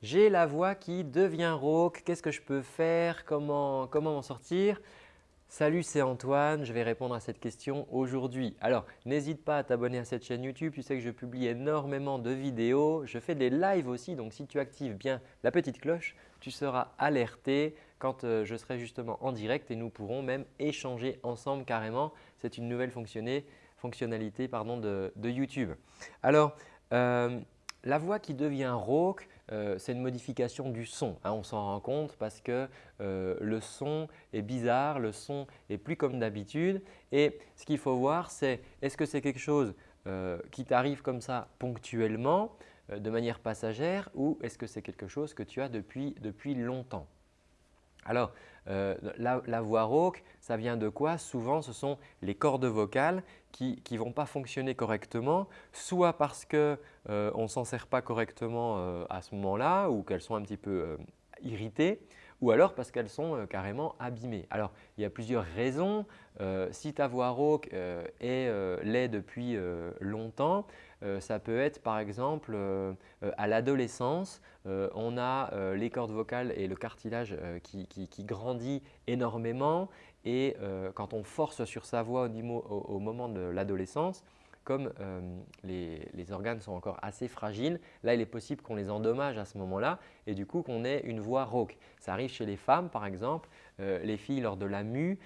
J'ai la voix qui devient rauque, qu'est-ce que je peux faire? Comment m'en sortir? Salut, c'est Antoine, je vais répondre à cette question aujourd'hui. Alors, n'hésite pas à t'abonner à cette chaîne YouTube, tu sais que je publie énormément de vidéos. Je fais des lives aussi, donc si tu actives bien la petite cloche, tu seras alerté quand euh, je serai justement en direct et nous pourrons même échanger ensemble carrément. C'est une nouvelle fonctionnalité de, YouTube. Alors, euh, la voix qui devient rauque, euh, c'est une modification du son. Hein, on s'en rend compte parce que euh, le son est bizarre, le son est plus comme d'habitude. Et ce qu'il faut voir, c'est est-ce que c'est quelque chose euh, qui t'arrive comme ça ponctuellement, de manière passagère ou est-ce que c'est quelque chose que tu as depuis, depuis longtemps? Alors, la, voix rauque, ça vient de quoi? Souvent, ce sont les cordes vocales qui ne vont pas fonctionner correctement, soit parce qu'on euh, ne s'en sert pas correctement euh, à ce moment-là ou qu'elles sont un petit peu euh, irritées, ou alors parce qu'elles sont carrément abîmées. Alors, il y a plusieurs raisons. si ta voix rauque est l'est depuis longtemps, ça peut être par exemple à l'adolescence, on a les cordes vocales et le cartilage qui, grandit énormément et euh, quand on force sur sa voix au, moment de l'adolescence, comme euh, les, organes sont encore assez fragiles, là il est possible qu'on les endommage à ce moment-là et du coup qu'on ait une voix rauque. Ça arrive chez les femmes par exemple, euh, les filles lors de la mue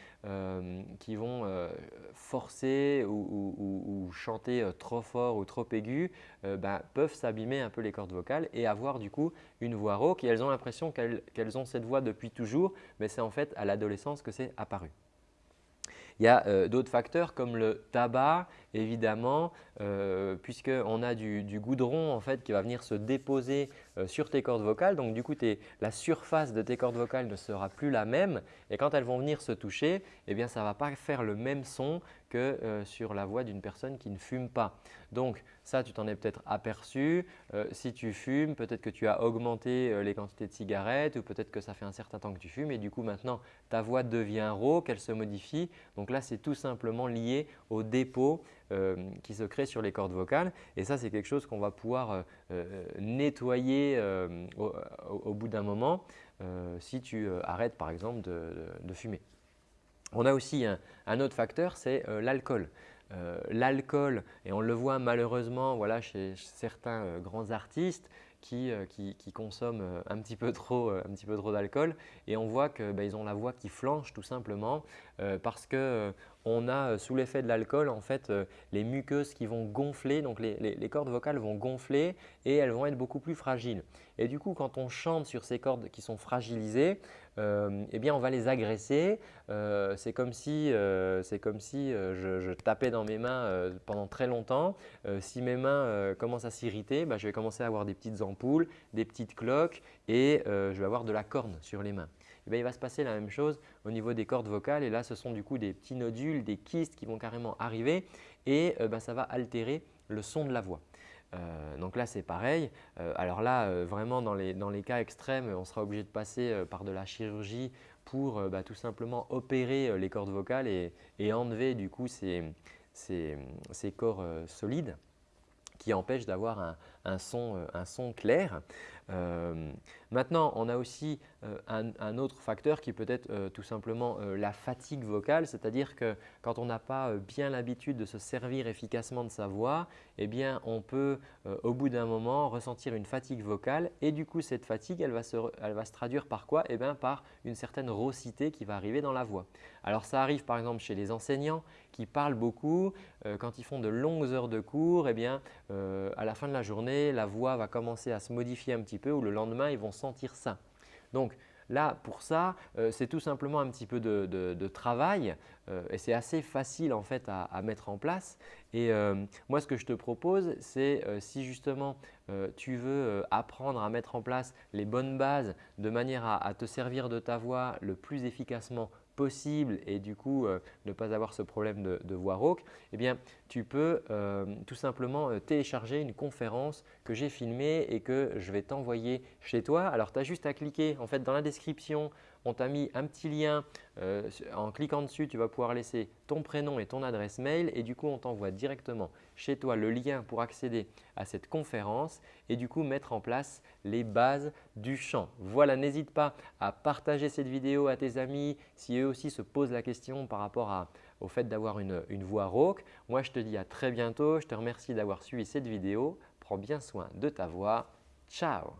qui vont forcer ou, chanter trop fort ou trop aigu ben, peuvent s'abîmer un peu les cordes vocales et avoir du coup une voix rauque elles ont l'impression qu'elles ont cette voix depuis toujours mais c'est en fait à l'adolescence que c'est apparu. Il y a euh, d'autres facteurs comme le tabac évidemment euh, puisqu'on a du, goudron en fait qui va venir se déposer euh, sur tes cordes vocales. Donc du coup la surface de tes cordes vocales ne sera plus la même et quand elles vont venir se toucher, eh bien, ça ne va pas faire le même son que euh, sur la voix d'une personne qui ne fume pas. Donc ça, tu t'en es peut-être aperçu. Euh, si tu fumes, peut-être que tu as augmenté les quantités de cigarettes ou peut-être que ça fait un certain temps que tu fumes et du coup maintenant ta voix devient rauque, elle se modifie. Donc là, c'est tout simplement lié au dépôt qui se crée sur les cordes vocales et ça, c'est quelque chose qu'on va pouvoir nettoyer au, bout d'un moment si tu arrêtes par exemple de fumer. On a aussi un, autre facteur, c'est euh, l'alcool. Euh, l'alcool, et on le voit malheureusement voilà, chez certains euh, grands artistes qui, consomment un petit peu trop, d'alcool et on voit qu'ils ben, ont la voix qui flanche tout simplement parce qu'on a sous l'effet de l'alcool en fait les muqueuses qui vont gonfler, donc les, cordes vocales vont gonfler et elles vont être beaucoup plus fragiles. Et du coup, quand on chante sur ces cordes qui sont fragilisées, euh, eh bien on va les agresser. Euh, c'est comme si, euh, comme si je, tapais dans mes mains pendant très longtemps. si mes mains commencent à s'irriter, bah, je vais commencer à avoir des petites ampoules, des petites cloques et je vais avoir de la corne sur les mains. Eh il va se passer la même chose au niveau des cordes vocales et là ce sont du coup des petits nodules, des kystes qui vont carrément arriver et bah, ça va altérer le son de la voix. Euh, donc là, c'est pareil. Euh, alors là, euh, vraiment dans les, cas extrêmes, on sera obligé de passer par de la chirurgie pour bah, tout simplement opérer les cordes vocales et, enlever du coup ces corps solides qui empêchent d'avoir un, son, clair. Maintenant, on a aussi euh, un, autre facteur qui peut être euh, tout simplement euh, la fatigue vocale, c'est-à-dire que quand on n'a pas bien l'habitude de se servir efficacement de sa voix, eh bien, on peut au bout d'un moment ressentir une fatigue vocale et du coup cette fatigue elle va se, traduire par quoi? Eh bien, Par une certaine raucité qui va arriver dans la voix. Alors ça arrive par exemple chez les enseignants qui parlent beaucoup, quand ils font de longues heures de cours, eh bien, à la fin de la journée la voix va commencer à se modifier un petit peu ou le lendemain ils vont sentir ça. Donc là, pour ça, euh, c'est tout simplement un petit peu de, travail euh, et c'est assez facile en fait à, mettre en place. Et euh, moi, ce que je te propose, c'est si justement tu veux apprendre à mettre en place les bonnes bases de manière à, te servir de ta voix le plus efficacement possible et du coup ne pas avoir ce problème de, voix rauque, eh bien, tu peux euh, tout simplement euh, télécharger une conférence que j'ai filmée et que je vais t'envoyer chez toi. Alors, tu as juste à cliquer en fait dans la description, on t'a mis un petit lien. Euh, en cliquant dessus, tu vas pouvoir laisser ton prénom et ton adresse mail et du coup, on t'envoie directement chez toi le lien pour accéder à cette conférence et du coup mettre en place les bases du chant. Voilà, n'hésite pas à partager cette vidéo à tes amis si eux aussi se posent la question par rapport au fait d'avoir une, voix rauque. Moi, je te dis à très bientôt. Je te remercie d'avoir suivi cette vidéo. Prends bien soin de ta voix. Ciao